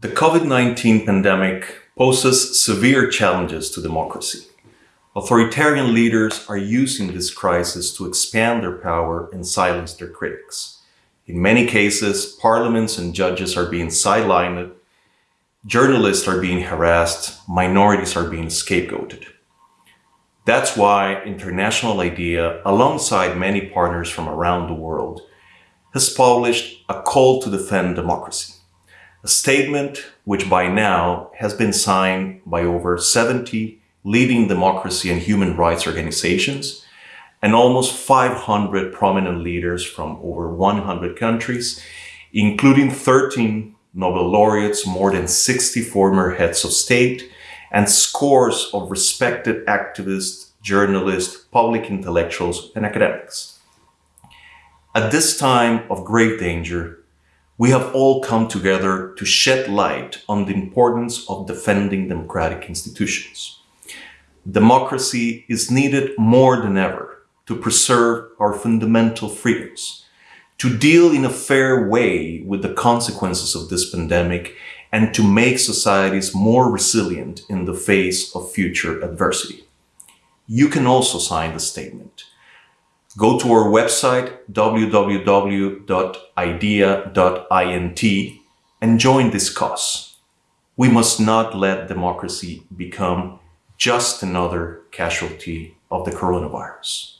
The COVID-19 pandemic poses severe challenges to democracy. Authoritarian leaders are using this crisis to expand their power and silence their critics. In many cases, parliaments and judges are being sidelined, journalists are being harassed, minorities are being scapegoated. That's why International IDEA, alongside many partners from around the world, has published a call to defend democracy a statement which by now has been signed by over 70 leading democracy and human rights organizations and almost 500 prominent leaders from over 100 countries, including 13 Nobel laureates, more than 60 former heads of state, and scores of respected activists, journalists, public intellectuals, and academics. At this time of great danger, we have all come together to shed light on the importance of defending democratic institutions. Democracy is needed more than ever to preserve our fundamental freedoms, to deal in a fair way with the consequences of this pandemic, and to make societies more resilient in the face of future adversity. You can also sign the statement Go to our website www.idea.int and join this cause. We must not let democracy become just another casualty of the coronavirus.